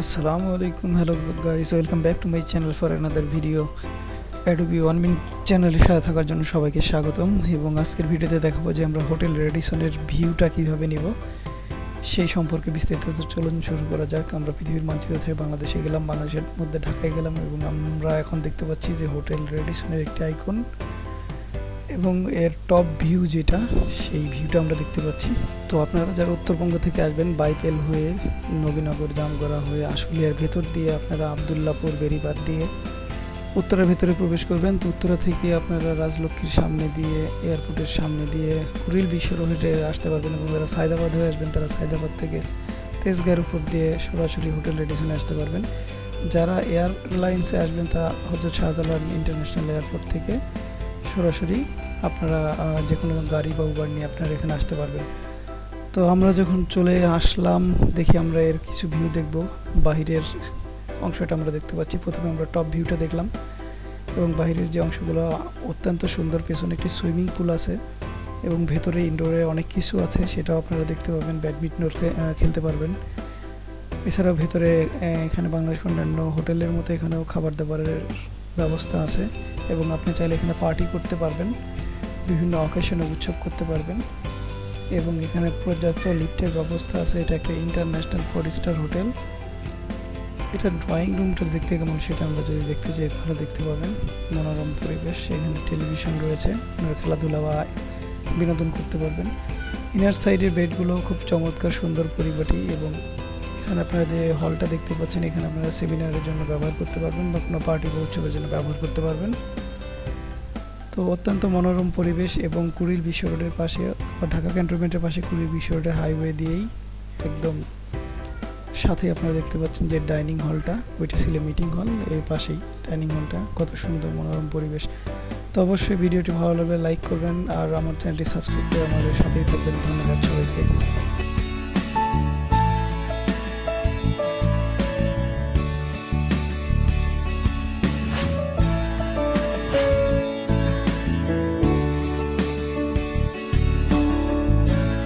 আসসালামু আলাইকুম hello guys welcome back to my channel for another video Adobe one minute চ্যানেলের সাথে থাকার জন্য সবাইকে স্বাগতম এবং আজকের ভিডিওতে দেখাবো যে আমরা হোটেল রেডিসনের ভিউটা কীভাবে নিব। সেই সম্পর্কে বিস্তারিত চলুন শুরু করা যাক। আমরা পৃথিবীর মানচিত্র থেকে বাংলাদেশে গেলাম, বাংলাদেশের মধ্যে ঢাকায় গেলাম এবং আমরা এখন দেখতে পাচ্ছি যে হোটেল রেডিসনের একটি আইকন এবং এর টপ ভিউ যেটা, সেই ভিউটা আমরা দেখতে পাচ্ছি। তো আপনারা যারা উত্তরবঙ্গ থেকে আসবেন, বাইপেল হয়ে নবীনগর, জামগড়া হয়ে আশুলিয়ার ভেতর দিয়ে আপনারা আবদুল্লাপুর বেরিবাদ দিয়ে উত্তরের ভেতরে প্রবেশ করবেন। তো উত্তরা থেকে আপনারা রাজলক্ষ্মীর সামনে দিয়ে, এয়ারপোর্টের সামনে দিয়ে কুড়িল বিশ্ব রোডে আসতে পারবেন এবং যারা সায়দাবাদ হয়ে আসবেন, তারা সায়দাবাদ থেকে তেজগাঁর উপর দিয়ে সরাসরি হোটেল রেডিসনে আসতে পারবেন। যারা এয়ারলাইন্সে আসবেন, তারা হজরত শাহজালাল ইন্টারন্যাশনাল এয়ারপোর্ট থেকে সরাসরি আপনারা যে কোনো গাড়ি বা উবার নিয়ে আপনারা এখানে আসতে পারবেন। তো আমরা যখন চলে আসলাম, দেখি আমরা এর কিছু ভিউ দেখব। বাহিরের অংশটা আমরা দেখতে পাচ্ছি। প্রথমে আমরা টপ ভিউটা দেখলাম এবং বাহিরের যে অংশগুলো অত্যন্ত সুন্দর, পেছনে একটি সুইমিং পুল আছে এবং ভেতরে ইনডোরে অনেক কিছু আছে, সেটাও আপনারা দেখতে পাবেন। ব্যাডমিন্টন খেলতে পারবেন। এছাড়াও ভেতরে এখানে বাংলাদেশ অন্যান্য হোটেলের মতো এখানেও খাবার দাবারের ব্যবস্থা আছে এবং আপনি চাইলে এখানে পার্টি করতে পারবেন, বিভিন্ন অকেশনে উৎসব করতে পারবেন এবং এখানে পর্যাপ্ত লিফটের ব্যবস্থা আছে। এটা একটা ইন্টারন্যাশনাল ফোর স্টার হোটেল এটা ড্রয়িং রুমটা দেখতে কেমন সেটা আমরা যদি দেখতে চাই তাহলে দেখতে পাবেন। মনোরম পরিবেশ, এখানে টেলিভিশন রয়েছে, আপনারা খেলাধুলা বা বিনোদন করতে পারবেন। ইনার সাইডের বেডগুলো খুব চমৎকার, সুন্দর পরিপাটি এবং এখানে আপনারা যে হলটা দেখতে পাচ্ছেন, এখানে আপনারা সেমিনারের জন্য ব্যবহার করতে পারবেন বা কোনো পার্টি বা উৎসবের জন্য ব্যবহার করতে পারবেন। তো অত্যন্ত মনোরম পরিবেশ এবং কুড়িল বিশ্ব রোডের পাশে ঢাকা ক্যান্টনমেন্টের পাশে কুড়িল বিশ্ব রোডের হাইওয়ে দিয়েই একদম সাথে আপনারা দেখতে পাচ্ছেন যে ডাইনিং হলটা ওইটা ছিল মিটিং হল এর পাশেই ডাইনিং হলটা কত সুন্দর মনোরম পরিবেশ। তো অবশ্যই ভিডিওটি ভালো লাগলে লাইক করবেন আর আমার চ্যানেলটি সাবস্ক্রাইব করে আমাদের সাথেই থাকবেন। ধন্যবাদ সবাইকে।